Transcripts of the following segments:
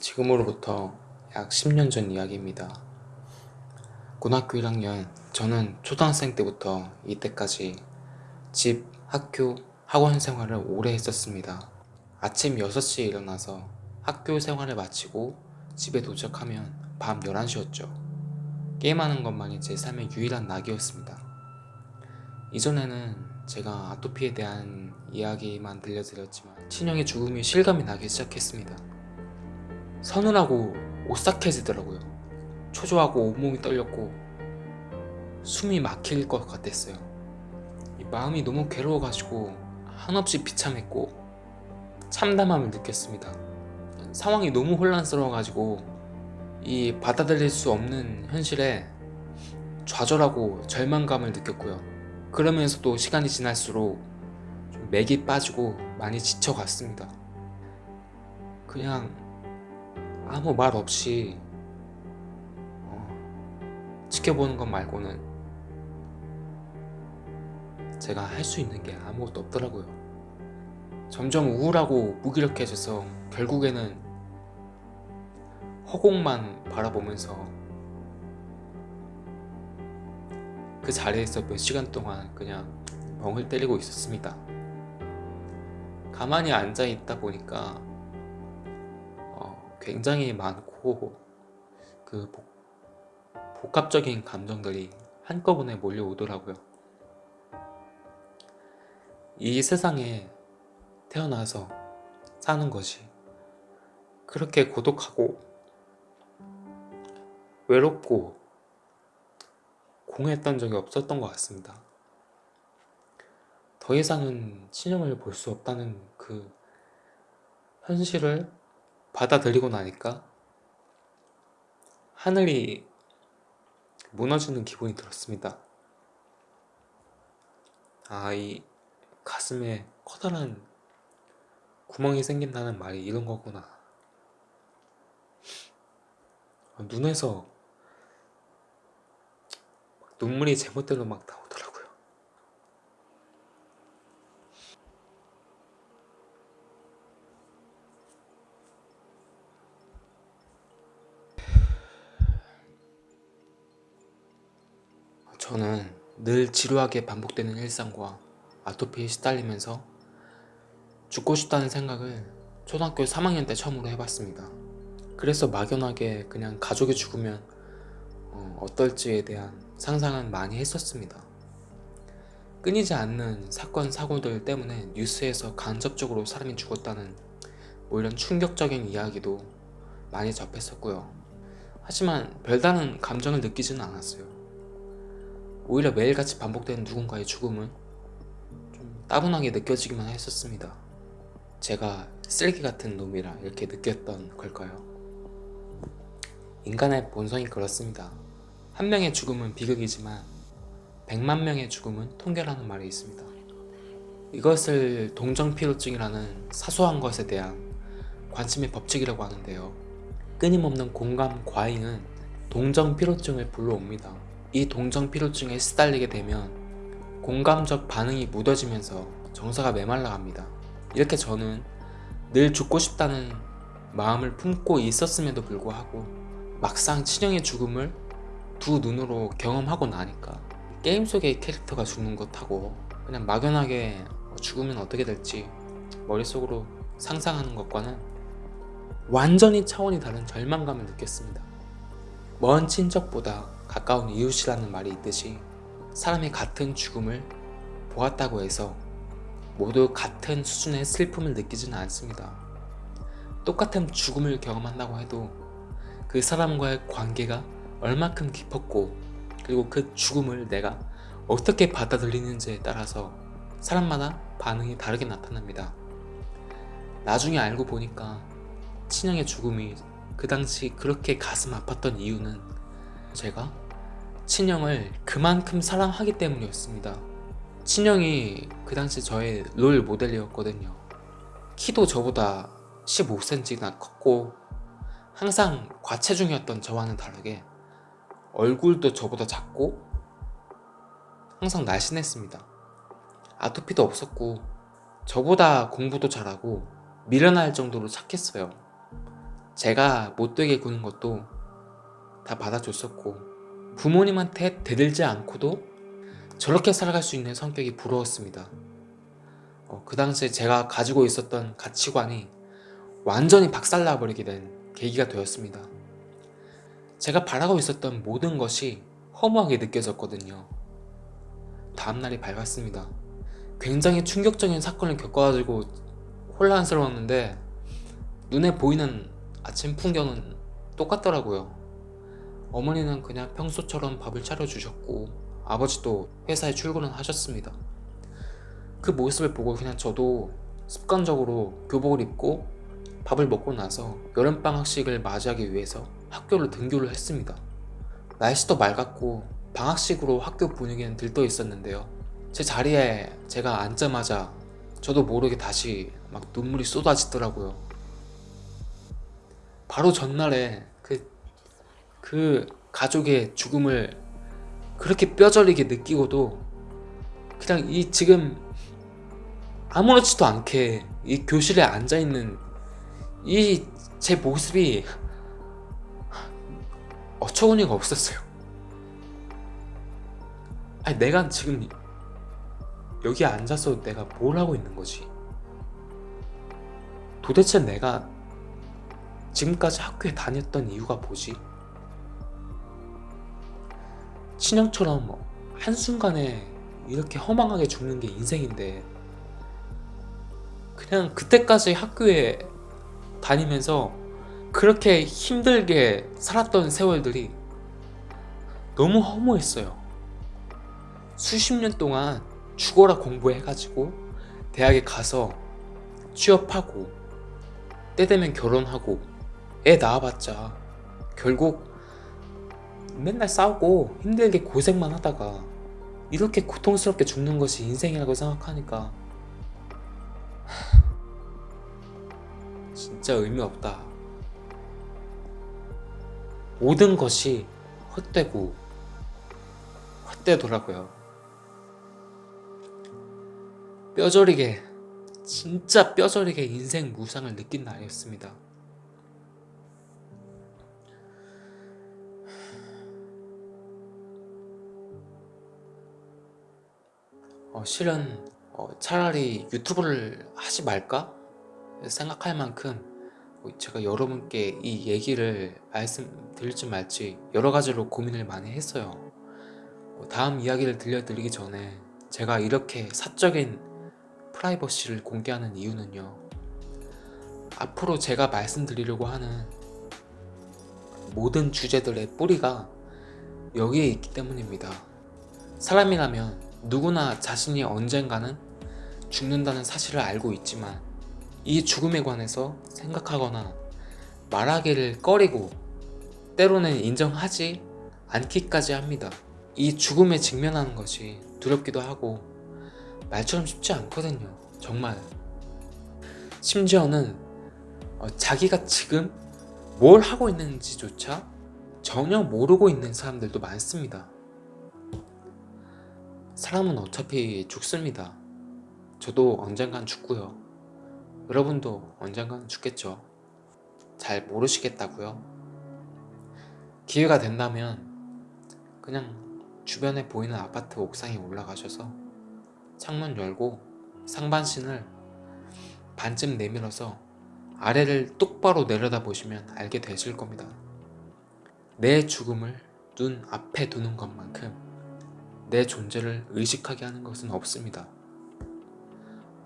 지금으로부터 약 10년 전 이야기입니다. 고등학교 1학년 저는 초등학생 때부터 이때까지 집, 학교, 학원 생활을 오래 했었습니다. 아침 6시에 일어나서 학교 생활을 마치고 집에 도착하면 밤 11시였죠. 게임하는 것만이 제 삶의 유일한 낙이었습니다. 이전에는 제가 아토피에 대한 이야기만 들려드렸지만 친형의 죽음이 실감이 나기 시작했습니다. 서늘하고 오싹해지더라고요. 초조하고 온몸이 떨렸고 숨이 막힐 것 같았어요. 마음이 너무 괴로워가지고 한없이 비참했고 참담함을 느꼈습니다. 상황이 너무 혼란스러워가지고 이 받아들일 수 없는 현실에 좌절하고 절망감을 느꼈고요. 그러면서도 시간이 지날수록 좀 맥이 빠지고 많이 지쳐갔습니다. 그냥 아무 말 없이 어, 지켜보는 것 말고는 제가 할 수 있는 게 아무것도 없더라고요. 점점 우울하고 무기력해져서 결국에는 허공만 바라보면서 그 자리에서 몇 시간 동안 그냥 멍을 때리고 있었습니다. 가만히 앉아 있다 보니까 어, 굉장히 많고 그 복, 복합적인 감정들이 한꺼번에 몰려오더라고요 이 세상에 태어나서 사는 것이 그렇게 고독하고 외롭고 공했던 적이 없었던 것 같습니다. 더 이상은 친형을 볼 수 없다는 그 현실을 받아들이고 나니까 하늘이 무너지는 기분이 들었습니다. 아, 이 가슴에 커다란 구멍이 생긴다는 말이 이런 거구나 눈에서 눈물이 제멋대로 막 나오 늘 지루하게 반복되는 일상과 아토피에 시달리면서 죽고 싶다는 생각을 초등학교 3학년 때 처음으로 해봤습니다. 그래서 막연하게 그냥 가족이 죽으면 어, 떨지에 대한 상상은 많이 했었습니다. 끊이지 않는 사건 사고들 때문에 뉴스에서 간접적으로 사람이 죽었다는 뭐 이런 충격적인 이야기도 많이 접했었고요. 하지만 별다른 감정을 느끼지는 않았어요. 오히려 매일같이 반복되는 누군가의 죽음은 따분하게 느껴지기만 했었습니다. 제가 쓰레기 같은 놈이라 이렇게 느꼈던 걸까요? 인간의 본성이 그렇습니다. 한 명의 죽음은 비극이지만 100만 명의 죽음은 통계라는 말이 있습니다. 이것을 동정피로증이라는 사소한 것에 대한 관심의 법칙이라고 하는데요. 끊임없는 공감 과잉은 동정피로증을 불러옵니다. 이 동정피로증에 시달리게 되면 공감적 반응이 묻어지면서 정서가 메말라갑니다. 이렇게 저는 늘 죽고 싶다는 마음을 품고 있었음에도 불구하고 막상 친형의 죽음을 두 눈으로 경험하고 나니까 게임 속의 캐릭터가 죽는 것하고 그냥 막연하게 죽으면 어떻게 될지 머릿속으로 상상하는 것과는 완전히 차원이 다른 절망감을 느꼈습니다. 먼 친척보다 가까운 이웃이라는 말이 있듯이 사람이 같은 죽음을 보았다고 해서 모두 같은 수준의 슬픔을 느끼지는 않습니다. 똑같은 죽음을 경험한다고 해도 그 사람과의 관계가 얼마큼 깊었고 그리고 그 죽음을 내가 어떻게 받아들이는지에 따라서 사람마다 반응이 다르게 나타납니다. 나중에 알고 보니까 친형의 죽음이 그 당시 그렇게 가슴 아팠던 이유는 제가 친형을 그만큼 사랑하기 때문이었습니다. 친형이 그 당시 저의 롤 모델이었거든요. 키도 저보다 15cm나 컸고 항상 과체중이었던 저와는 다르게 얼굴도 저보다 작고 항상 날씬했습니다. 아토피도 없었고 저보다 공부도 잘하고 미련할 정도로 착했어요. 제가 못되게 구는 것도 다 받아줬었고 부모님한테 대들지 않고도 저렇게 살아갈 수 있는 성격이 부러웠습니다. 어, 그 당시에 제가 가지고 있었던 가치관이 완전히 박살나 버리게 된 계기가 되었습니다. 제가 바라고 있었던 모든 것이 허무하게 느껴졌거든요. 다음날이 밝았습니다. 굉장히 충격적인 사건을 겪어가지고 혼란스러웠는데 눈에 보이는 아침 풍경은 똑같더라고요. 어머니는 그냥 평소처럼 밥을 차려주셨고 아버지도 회사에 출근을 하셨습니다. 그 모습을 보고 그냥 저도 습관적으로 교복을 입고 밥을 먹고 나서 여름방학식을 맞이하기 위해서 학교를 등교를 했습니다. 날씨도 맑았고 방학식으로 학교 분위기는 들떠 있었는데요. 제 자리에 제가 앉자마자 저도 모르게 다시 막 눈물이 쏟아지더라고요. 바로 전날에 그, 그 가족의 죽음을 그렇게 뼈저리게 느끼고도 그냥 이 지금 아무렇지도 않게 이 교실에 앉아있는 이 제 모습이 어처구니가 없었어요. 아니 내가 지금 여기 앉아서 내가 뭘 하고 있는 거지? 도대체 내가 지금까지 학교에 다녔던 이유가 뭐지? 친형처럼 뭐 한순간에 이렇게 허망하게 죽는 게 인생인데 그냥 그때까지 학교에 다니면서 그렇게 힘들게 살았던 세월들이 너무 허무했어요. 수십 년 동안 죽어라 공부해가지고 대학에 가서 취업하고 때 되면 결혼하고 애 낳아봤자 결국 맨날 싸우고 힘들게 고생만 하다가 이렇게 고통스럽게 죽는 것이 인생이라고 생각하니까 진짜 의미 없다. 모든 것이 헛되고 헛되더라고요. 뼈저리게 진짜 뼈저리게 인생 무상을 느낀 날이었습니다. 어, 실은 어, 차라리 유튜브를 하지 말까 생각할 만큼 뭐 제가 여러분께 이 얘기를 말씀드릴지 말지 여러 가지로 고민을 많이 했어요. 뭐 다음 이야기를 들려드리기 전에 제가 이렇게 사적인 프라이버시를 공개하는 이유는요. 앞으로 제가 말씀드리려고 하는 모든 주제들의 뿌리가 여기에 있기 때문입니다. 사람이라면 누구나 자신이 언젠가는 죽는다는 사실을 알고 있지만 이 죽음에 관해서 생각하거나 말하기를 꺼리고 때로는 인정하지 않기까지 합니다. 이 죽음에 직면하는 것이 두렵기도 하고 말처럼 쉽지 않거든요. 정말. 심지어는 어, 자기가 지금 뭘 하고 있는지조차 전혀 모르고 있는 사람들도 많습니다. 사람은 어차피 죽습니다. 저도 언젠간 죽고요. 여러분도 언젠가는 죽겠죠. 잘 모르시겠다고요? 기회가 된다면 그냥 주변에 보이는 아파트 옥상에 올라가셔서 창문 열고 상반신을 반쯤 내밀어서 아래를 똑바로 내려다 보시면 알게 되실 겁니다. 내 죽음을 눈 앞에 두는 것만큼 내 존재를 의식하게 하는 것은 없습니다.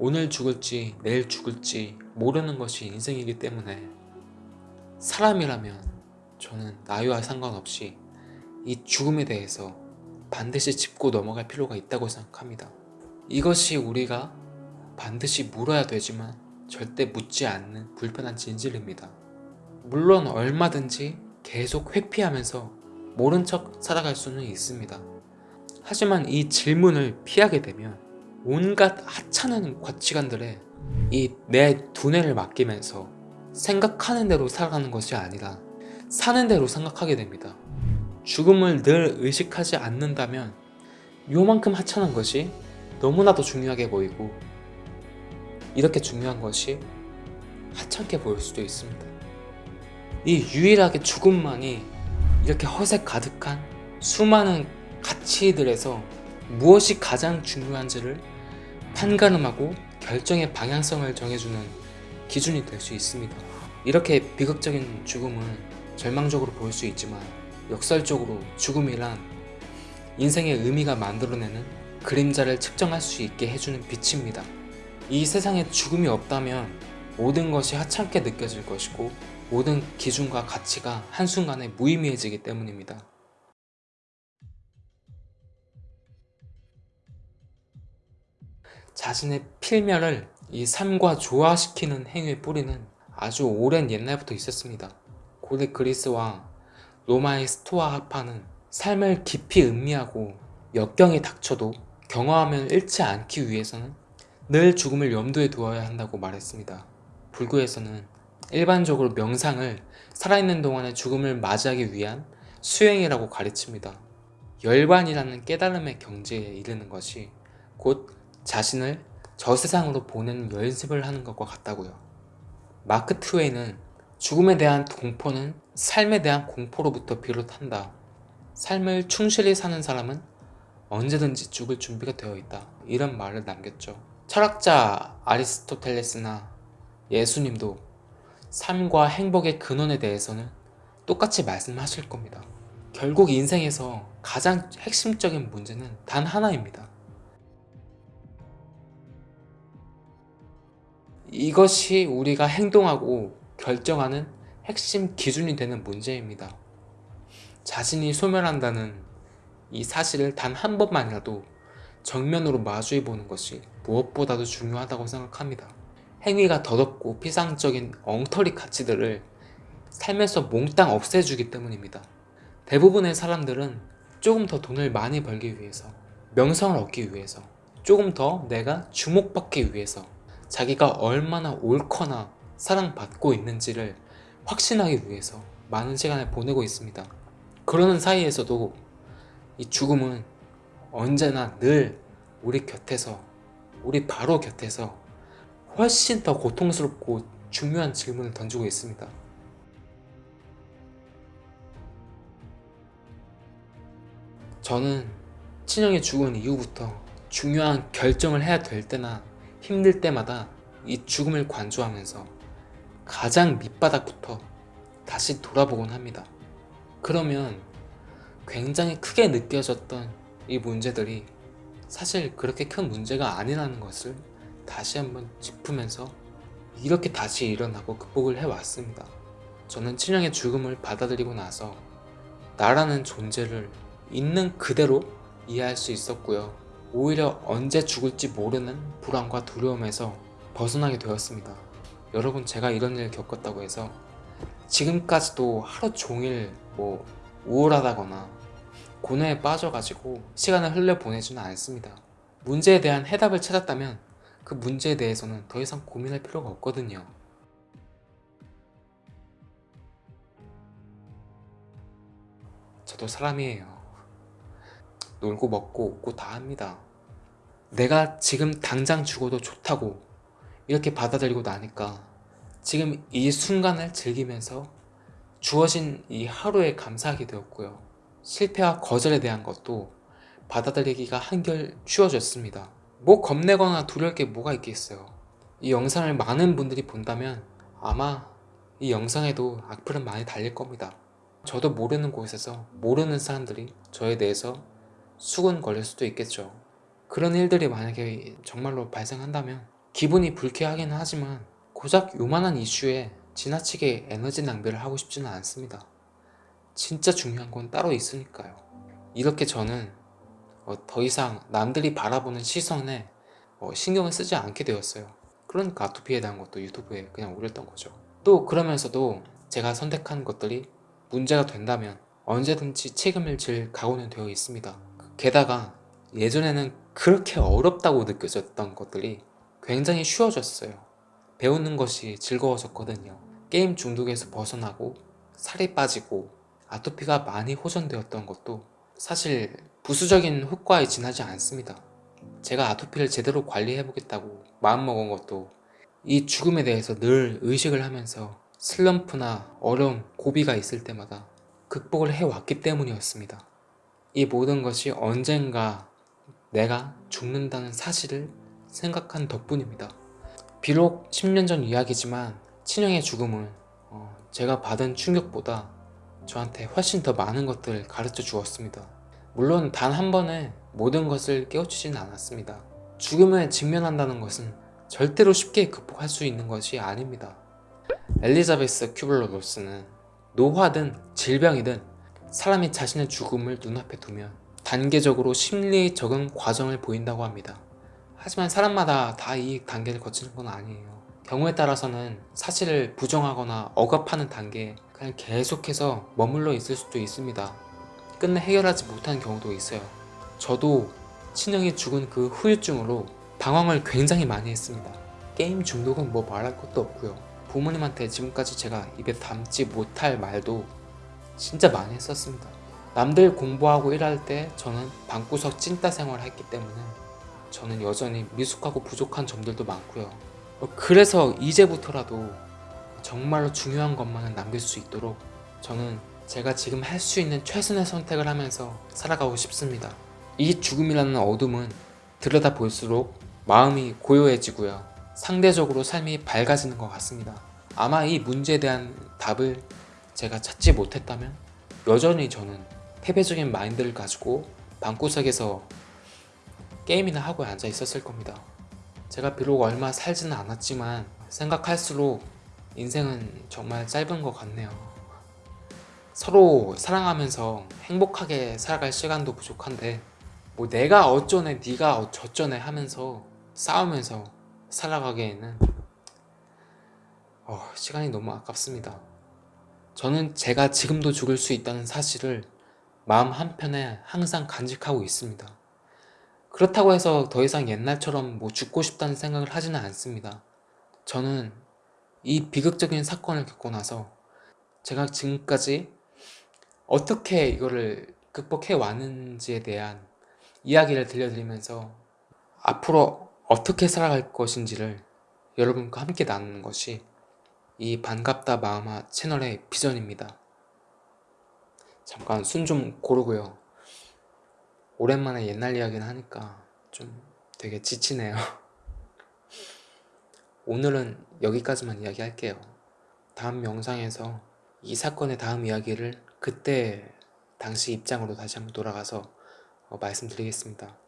오늘 죽을지 내일 죽을지 모르는 것이 인생이기 때문에 사람이라면 저는 나이와 상관없이 이 죽음에 대해서 반드시 짚고 넘어갈 필요가 있다고 생각합니다. 이것이 우리가 반드시 물어야 되지만 절대 묻지 않는 불편한 진실입니다. 물론 얼마든지 계속 회피하면서 모른 척 살아갈 수는 있습니다. 하지만 이 질문을 피하게 되면 온갖 하찮은 가치관들에 이 내 두뇌를 맡기면서 생각하는 대로 살아가는 것이 아니라 사는 대로 생각하게 됩니다. 죽음을 늘 의식하지 않는다면 요만큼 하찮은 것이 너무나도 중요하게 보이고 이렇게 중요한 것이 하찮게 보일 수도 있습니다. 이 유일하게 죽음만이 이렇게 허세 가득한 수많은 가치들에서 무엇이 가장 중요한지를 판가름하고 결정의 방향성을 정해주는 기준이 될 수 있습니다. 이렇게 비극적인 죽음을 절망적으로 볼수 있지만 역설적으로 죽음이란 인생의 의미가 만들어내는 그림자를 측정할 수 있게 해주는 빛입니다. 이 세상에 죽음이 없다면 모든 것이 하찮게 느껴질 것이고 모든 기준과 가치가 한순간에 무의미해지기 때문입니다. 자신의 필멸을 이 삶과 조화시키는 행위의 뿌리는 아주 오랜 옛날부터 있었습니다. 고대 그리스와 로마의 스토아 학파는 삶을 깊이 음미하고 역경이 닥쳐도 경험하면 잃지 않기 위해서는 늘 죽음을 염두에 두어야 한다고 말했습니다. 불교에서는 일반적으로 명상을 살아있는 동안의 죽음을 맞이하기 위한 수행이라고 가르칩니다. 열반이라는 깨달음의 경지에 이르는 것이 곧 자신을 저 세상으로 보내는 연습을 하는 것과 같다고요. 마크 트웨이는 죽음에 대한 공포는 삶에 대한 공포로부터 비롯한다. 삶을 충실히 사는 사람은 언제든지 죽을 준비가 되어 있다. 이런 말을 남겼죠. 철학자 아리스토텔레스나 예수님도 삶과 행복의 근원에 대해서는 똑같이 말씀하실 겁니다. 결국 인생에서 가장 핵심적인 문제는 단 하나입니다. 이것이 우리가 행동하고 결정하는 핵심 기준이 되는 문제입니다. 자신이 소멸한다는 이 사실을 단 한 번만이라도 정면으로 마주해 보는 것이 무엇보다도 중요하다고 생각합니다. 행위가 더럽고 피상적인 엉터리 가치들을 삶에서 몽땅 없애주기 때문입니다. 대부분의 사람들은 조금 더 돈을 많이 벌기 위해서 명성을 얻기 위해서 조금 더 내가 주목받기 위해서 자기가 얼마나 옳거나 사랑받고 있는지를 확신하기 위해서 많은 시간을 보내고 있습니다. 그러는 사이에서도 이 죽음은 언제나 늘 우리 곁에서 우리 바로 곁에서 훨씬 더 고통스럽고 중요한 질문을 던지고 있습니다. 저는 친형이 죽은 이후부터 중요한 결정을 해야 될 때나 힘들 때마다 이 죽음을 관조하면서 가장 밑바닥부터 다시 돌아보곤 합니다. 그러면 굉장히 크게 느껴졌던 이 문제들이 사실 그렇게 큰 문제가 아니라는 것을 다시 한번 짚으면서 이렇게 다시 일어나고 극복을 해왔습니다. 저는 친형의 죽음을 받아들이고 나서 나라는 존재를 있는 그대로 이해할 수 있었고요. 오히려 언제 죽을지 모르는 불안과 두려움에서 벗어나게 되었습니다. 여러분 제가 이런 일을 겪었다고 해서 지금까지도 하루 종일 뭐 우울하다거나 고뇌에 빠져가지고 시간을 흘려보내지는 않습니다. 문제에 대한 해답을 찾았다면 그 문제에 대해서는 더 이상 고민할 필요가 없거든요. 저도 사람이에요. 놀고 먹고 웃고 다 합니다. 내가 지금 당장 죽어도 좋다고 이렇게 받아들이고 나니까 지금 이 순간을 즐기면서 주어진 이 하루에 감사하게 되었고요. 실패와 거절에 대한 것도 받아들이기가 한결 쉬워졌습니다. 뭐 겁내거나 두려울 게 뭐가 있겠어요. 이 영상을 많은 분들이 본다면 아마 이 영상에도 악플은 많이 달릴 겁니다. 저도 모르는 곳에서 모르는 사람들이 저에 대해서 수군거릴 수도 있겠죠. 그런 일들이 만약에 정말로 발생한다면 기분이 불쾌하긴 하지만 고작 요만한 이슈에 지나치게 에너지 낭비를 하고 싶지는 않습니다. 진짜 중요한 건 따로 있으니까요. 이렇게 저는 어, 더 이상 남들이 바라보는 시선에 어, 신경을 쓰지 않게 되었어요. 그러니까 아토피에 대한 것도 유튜브에 그냥 올렸던 거죠. 또 그러면서도 제가 선택한 것들이 문제가 된다면 언제든지 책임을 질 각오는 되어 있습니다. 게다가 예전에는 그렇게 어렵다고 느껴졌던 것들이 굉장히 쉬워졌어요. 배우는 것이 즐거워졌거든요. 게임 중독에서 벗어나고 살이 빠지고 아토피가 많이 호전되었던 것도 사실 부수적인 효과에 지나지 않습니다. 제가 아토피를 제대로 관리해 보겠다고 마음먹은 것도 이 죽음에 대해서 늘 의식을 하면서 슬럼프나 어려움, 고비가 있을 때마다 극복을 해왔기 때문이었습니다. 이 모든 것이 언젠가 내가 죽는다는 사실을 생각한 덕분입니다. 비록 10년 전 이야기지만 친형의 죽음은 어, 제가 받은 충격보다 저한테 훨씬 더 많은 것들을 가르쳐 주었습니다. 물론 단 한 번에 모든 것을 깨우치지는 않았습니다. 죽음에 직면한다는 것은 절대로 쉽게 극복할 수 있는 것이 아닙니다. 엘리자베스 큐블러 로스는 노화든 질병이든 사람이 자신의 죽음을 눈앞에 두면 단계적으로 심리 적응 과정을 보인다고 합니다. 하지만 사람마다 다 이 단계를 거치는 건 아니에요. 경우에 따라서는 사실을 부정하거나 억압하는 단계에 그냥 계속해서 머물러 있을 수도 있습니다. 끝내 해결하지 못하는 경우도 있어요. 저도 친형이 죽은 그 후유증으로 방황을 굉장히 많이 했습니다. 게임 중독은 뭐 말할 것도 없고요. 부모님한테 지금까지 제가 입에 담지 못할 말도 진짜 많이 했었습니다. 남들 공부하고 일할 때 저는 방구석 찐따 생활을 했기 때문에 저는 여전히 미숙하고 부족한 점들도 많고요. 어, 그래서 이제부터라도 정말로 중요한 것만은 남길 수 있도록 저는 제가 지금 할 수 있는 최선의 선택을 하면서 살아가고 싶습니다. 이 죽음이라는 어둠은 들여다 볼수록 마음이 고요해지고요. 상대적으로 삶이 밝아지는 것 같습니다. 아마 이 문제에 대한 답을 제가 찾지 못했다면 여전히 저는 패배적인 마인드를 가지고 방구석에서 게임이나 하고 앉아 있었을 겁니다. 제가 비록 얼마 살지는 않았지만 생각할수록 인생은 정말 짧은 것 같네요. 서로 사랑하면서 행복하게 살아갈 시간도 부족한데 뭐 내가 어쩌네 네가 어쩌네 하면서 싸우면서 살아가기에는 어, 시간이 너무 아깝습니다. 저는 제가 지금도 죽을 수 있다는 사실을 마음 한편에 항상 간직하고 있습니다. 그렇다고 해서 더 이상 옛날처럼 뭐 죽고 싶다는 생각을 하지는 않습니다. 저는 이 비극적인 사건을 겪고 나서 제가 지금까지 어떻게 이거를 극복해 왔는지에 대한 이야기를 들려드리면서 앞으로 어떻게 살아갈 것인지를 여러분과 함께 나누는 것이 이 반갑다 마음아 채널의 비전입니다. 잠깐 숨좀 고르고요. 오랜만에 옛날 이야기를 하니까 좀 되게 지치네요. 오늘은 여기까지만 이야기할게요. 다음 영상에서 이 사건의 다음 이야기를 그때 당시 입장으로 다시 한번 돌아가서 어, 말씀드리겠습니다.